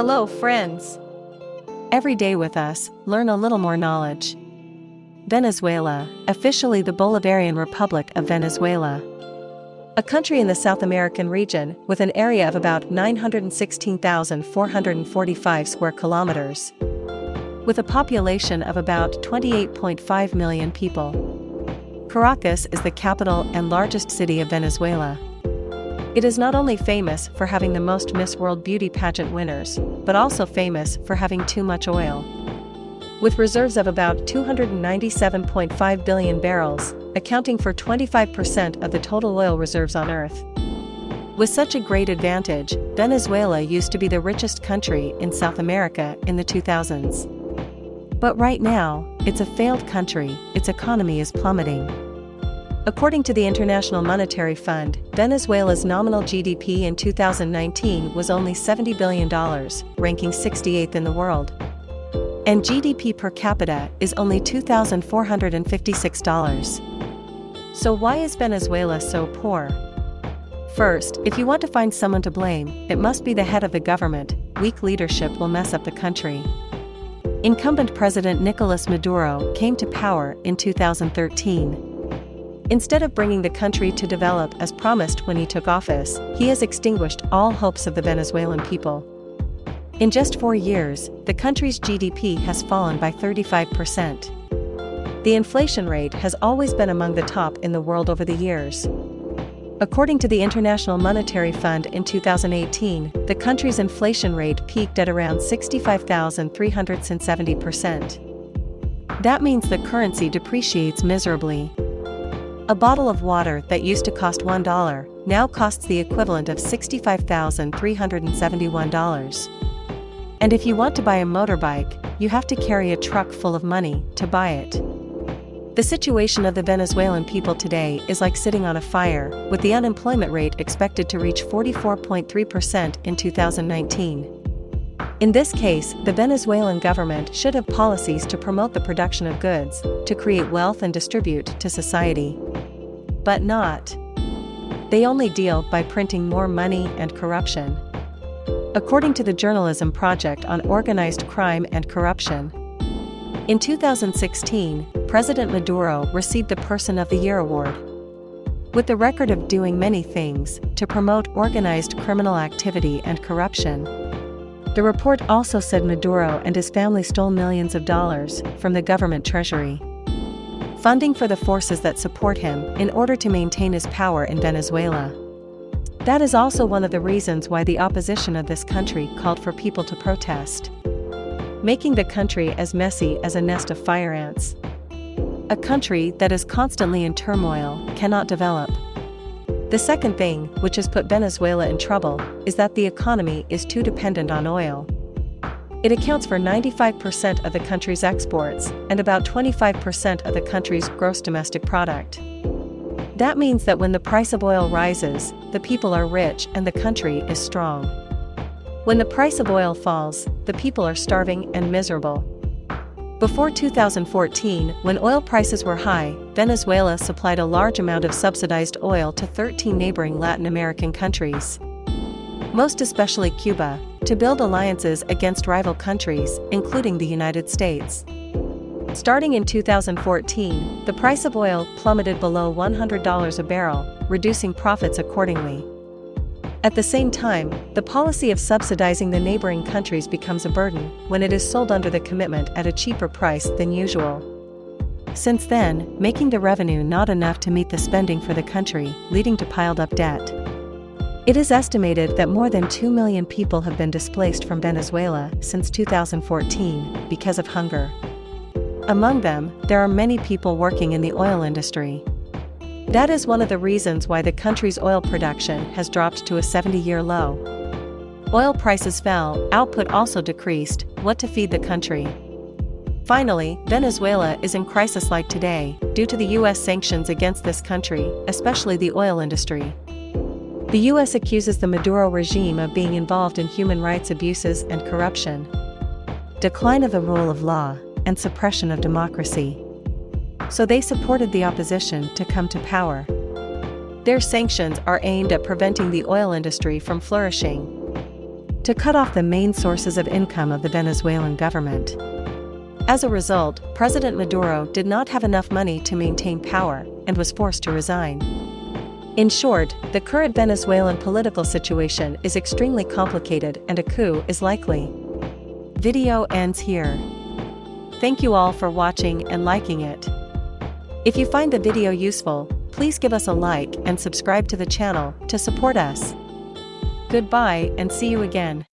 Hello, friends. Every day with us, learn a little more knowledge. Venezuela, officially the Bolivarian Republic of Venezuela. A country in the South American region with an area of about 916,445 square kilometers. With a population of about 28.5 million people. Caracas is the capital and largest city of Venezuela. It is not only famous for having the most Miss World beauty pageant winners, but also famous for having too much oil. With reserves of about 297.5 billion barrels, accounting for 25% of the total oil reserves on Earth. With such a great advantage, Venezuela used to be the richest country in South America in the 2000s. But right now, it's a failed country, its economy is plummeting. According to the International Monetary Fund, Venezuela's nominal GDP in 2019 was only $70 billion, ranking 68th in the world. And GDP per capita is only $2,456. So why is Venezuela so poor? First, if you want to find someone to blame, it must be the head of the government, weak leadership will mess up the country. Incumbent President Nicolas Maduro came to power in 2013. Instead of bringing the country to develop as promised when he took office, he has extinguished all hopes of the Venezuelan people. In just four years, the country's GDP has fallen by 35%. The inflation rate has always been among the top in the world over the years. According to the International Monetary Fund in 2018, the country's inflation rate peaked at around 65,370%. That means the currency depreciates miserably. A bottle of water that used to cost $1 now costs the equivalent of $65,371. And if you want to buy a motorbike, you have to carry a truck full of money to buy it. The situation of the Venezuelan people today is like sitting on a fire, with the unemployment rate expected to reach 44.3% in 2019. In this case, the Venezuelan government should have policies to promote the production of goods, to create wealth and distribute to society. But not. They only deal by printing more money and corruption. According to the Journalism Project on Organized Crime and Corruption. In 2016, President Maduro received the Person of the Year award. With the record of doing many things to promote organized criminal activity and corruption, the report also said Maduro and his family stole millions of dollars from the government treasury. Funding for the forces that support him in order to maintain his power in Venezuela. That is also one of the reasons why the opposition of this country called for people to protest. Making the country as messy as a nest of fire ants. A country that is constantly in turmoil cannot develop. The second thing, which has put Venezuela in trouble, is that the economy is too dependent on oil. It accounts for 95% of the country's exports and about 25% of the country's gross domestic product. That means that when the price of oil rises, the people are rich and the country is strong. When the price of oil falls, the people are starving and miserable. Before 2014, when oil prices were high, Venezuela supplied a large amount of subsidized oil to 13 neighboring Latin American countries. Most especially Cuba, to build alliances against rival countries, including the United States. Starting in 2014, the price of oil plummeted below $100 a barrel, reducing profits accordingly. At the same time, the policy of subsidizing the neighboring countries becomes a burden when it is sold under the commitment at a cheaper price than usual. Since then, making the revenue not enough to meet the spending for the country, leading to piled up debt. It is estimated that more than 2 million people have been displaced from Venezuela since 2014 because of hunger. Among them, there are many people working in the oil industry. That is one of the reasons why the country's oil production has dropped to a 70 year low. Oil prices fell, output also decreased, what to feed the country. Finally, Venezuela is in crisis like today, due to the US sanctions against this country, especially the oil industry. The US accuses the Maduro regime of being involved in human rights abuses and corruption, decline of the rule of law, and suppression of democracy so they supported the opposition to come to power. Their sanctions are aimed at preventing the oil industry from flourishing. to cut off the main sources of income of the Venezuelan government. As a result, President Maduro did not have enough money to maintain power and was forced to resign. In short, the current Venezuelan political situation is extremely complicated and a coup is likely. Video ends here. Thank you all for watching and liking it. If you find the video useful, please give us a like and subscribe to the channel to support us. Goodbye and see you again.